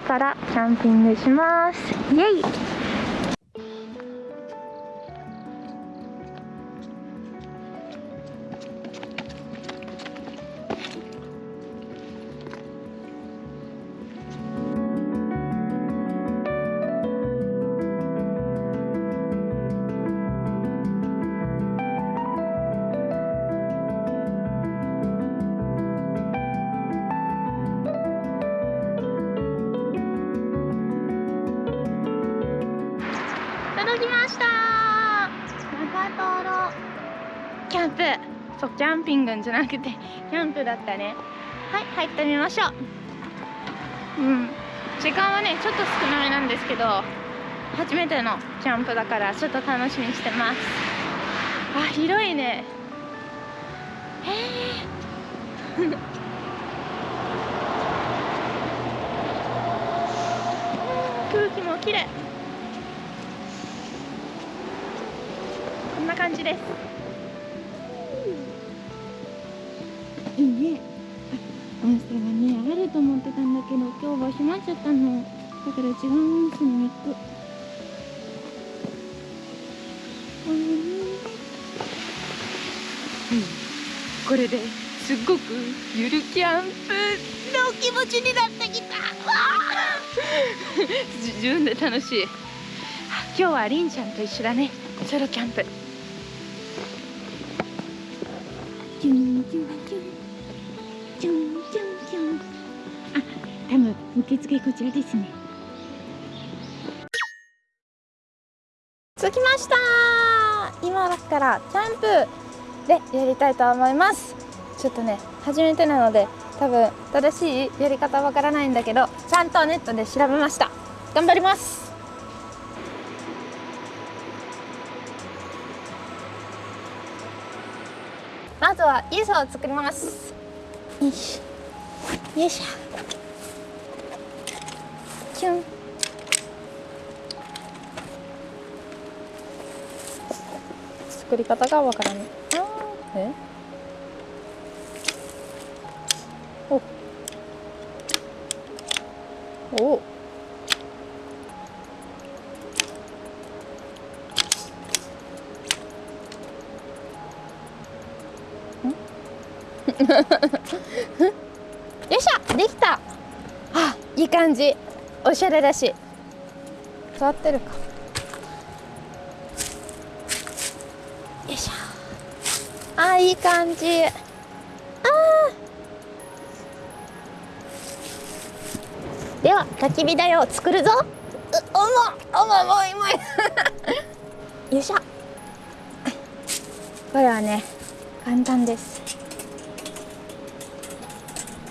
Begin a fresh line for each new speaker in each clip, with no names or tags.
からキャンピングします。イエイ。そうキャンピングじゃなくて キャンプだったね。はい入ってみましょう。うん。時間はねちょっと少なめなんですけど初めてのキャンプだからちょっと楽しみにしてます。あ広いね。へえ 空気も綺麗。こんな感じです。けど今日は閉まっちゃったの。だから違う温泉に行く。うん。これですっごくゆるキャンプの気持ちになってきた。自分で楽しい。今日はりんちゃんと一緒だね。ソロキャンプ。キュンキュンキュンキュンキュン多分受付こちらですね。着きました。今からキャンプでやりたいと思います。ちょっとね初めてなので多分正しいやり方わからないんだけどちゃんとネットで調べました。頑張ります。まずはイーサを作ります。よいしょ。よいしょキュン作り方がわからない。あー。え？お。お。よいしょできた！あいい感じおしゃれだし。座ってるか。よいしょ。あいい感じ。あー。では焚き火台を作るぞ。うおもおももいもい。よいしょ。これはね簡単です。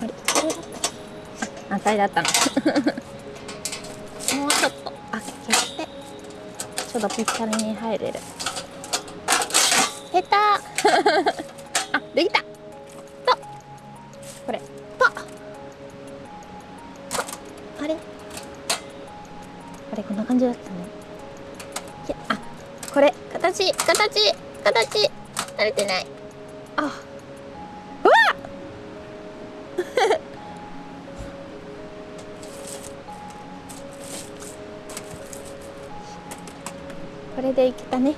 あれ？だった。あ、これだったのちょうどぴったりに入れる。下手。あ、できた。と。これ。と。あれ。あれこんな感じだったね。いやあこれ。形。形。形。慣れてないでいけたね。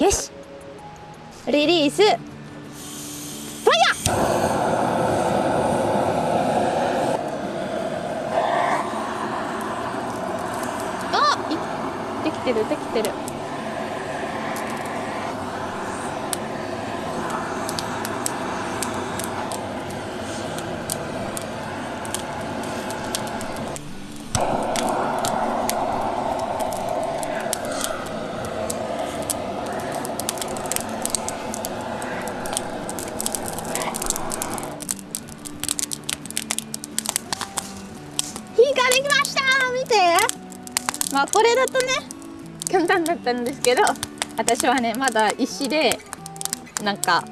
よし。リリース。ファイヤーあいできてるできてる。火ができました見て。まあこれだとね。簡単だったんですけど私はねまだ石でなんか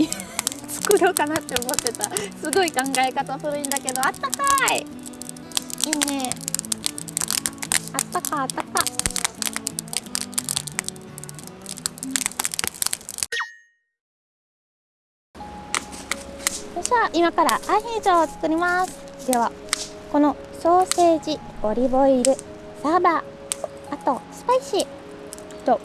作ろうかなって思ってた。すごい考え方古いんだけどあったかい。いいね。あったかあったかよいしょ今からアヒージョを作ります。ではこのソーセージオリーブオイルサーバー。あとスパイシー。と。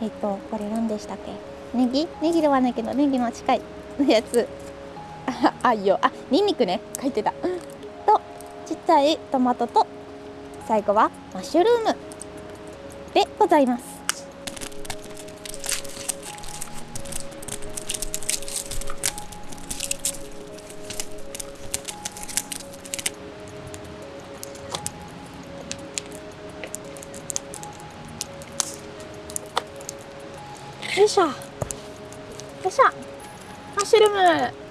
えっ、とこれ何でしたっけ？ネギ？ネギではないけどネギの近いやつ。ああいよ。あニンニクね。書いてた。とちっちゃいトマトと最後はマッシュルームでございます。よいしょ。よいしょ。マッシュルーム。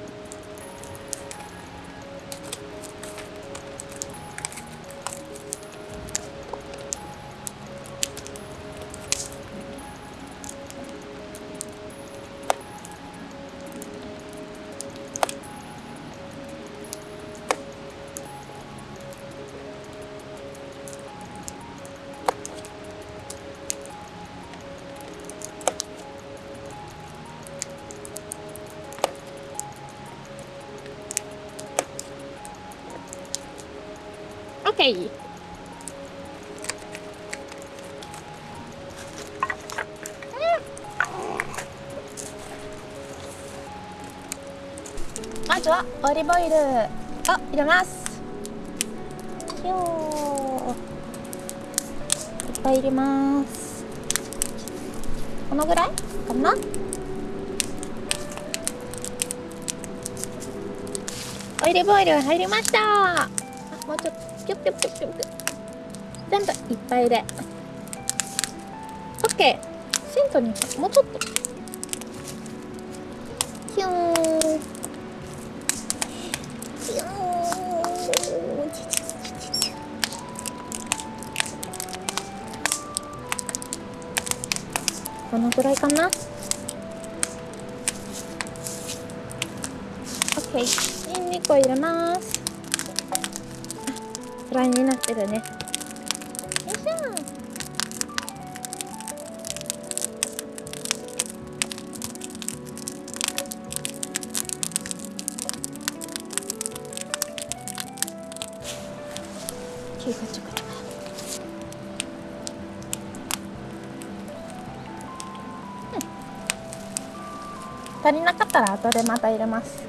オッケーまずはオリーブオイル。を入れます。ひょー。いっぱい入れます。このぐらい？かな？オリーブオイル入りました。あもうちょっと。ピュッピュッピュッピュッピュッ全部いっぱいで OK セントにもうちょっとヒューンヒューンこのぐらいかな OK ニンニクを入れますフライになってるね。よいしょ。チュクチュクチュクうん。足りなかったら後でまた入れます。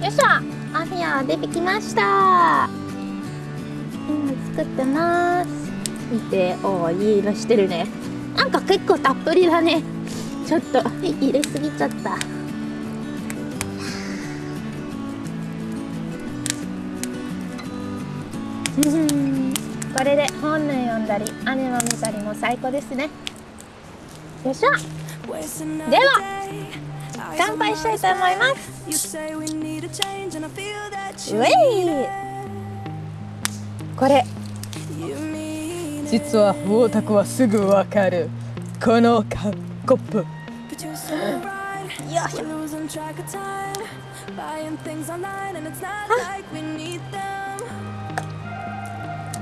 よいしょアフィア出てきました。今作ってます。見ておおいい色してるね。なんか結構たっぷりだね。ちょっと入れすぎちゃった。うん。これで本の読んだりアニメ見たりも最高ですね。よいしょでは乾杯したいと思います。これ。
実はウォーはすぐわかる。このカップ。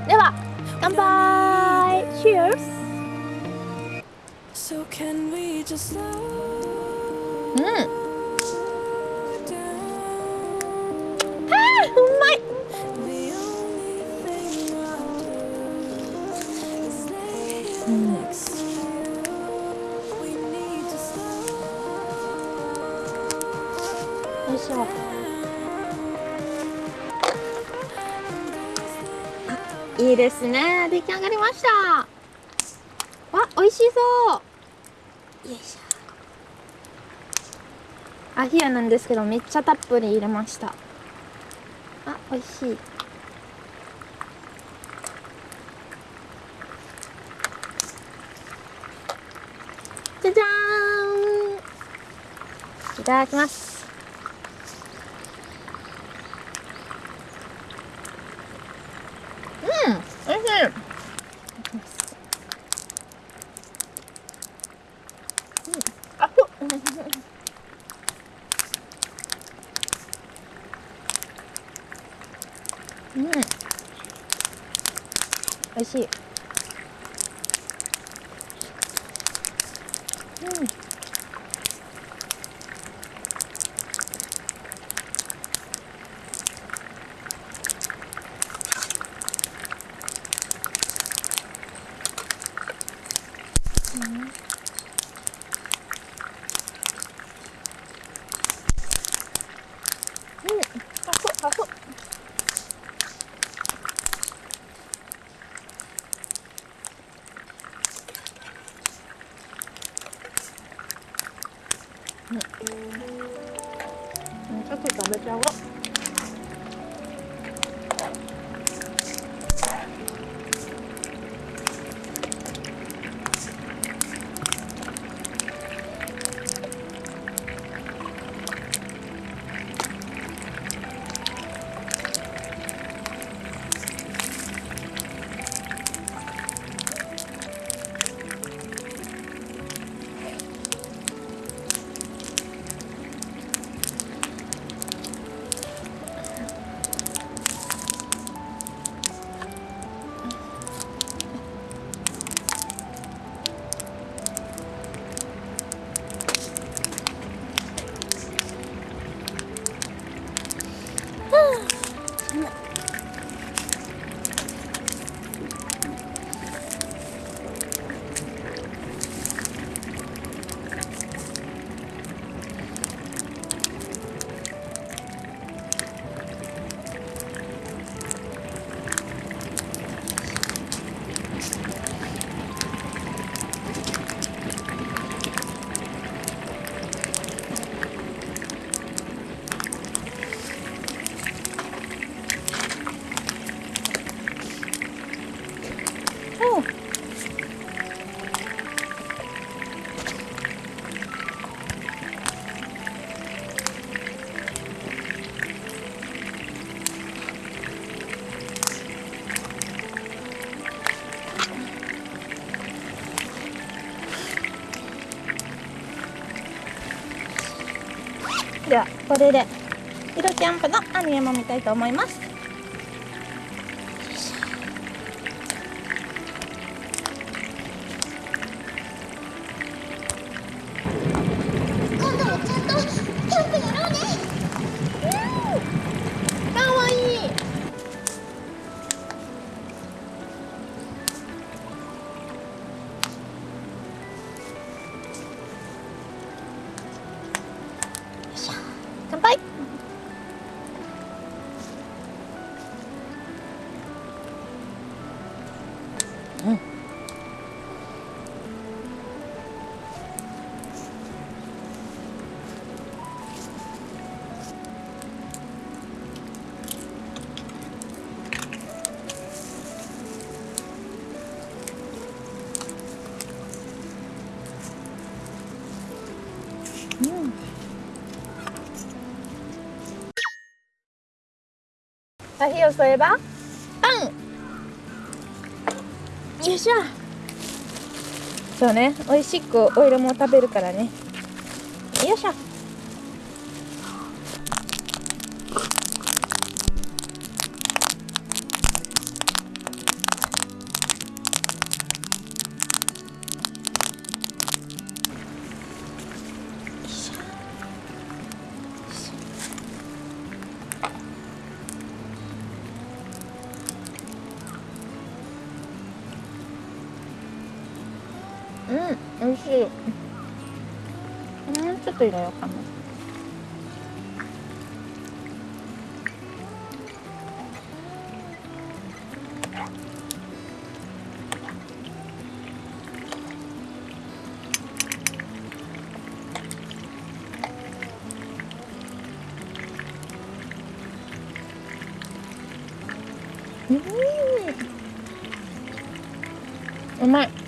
では乾杯。うん。あーう。まい
う。ん。
よいいですね出来上がりましたわ美味しそう。よいしょアヒアなんですけどめっちゃたっぷり入れました。あ美味しい。じゃじゃーん。いただきますうんおいしいうんあふっうんおいしいうんうんあふあふうんちょっと食べちゃおう。わではこれで色キャンプのアニメも見たいと思います。火を添えば。パンよいしょ。そうね。美味しくオイルも食べるからね。よいしょうん美味しい。うんちょっと入れようかな。うん。うまい。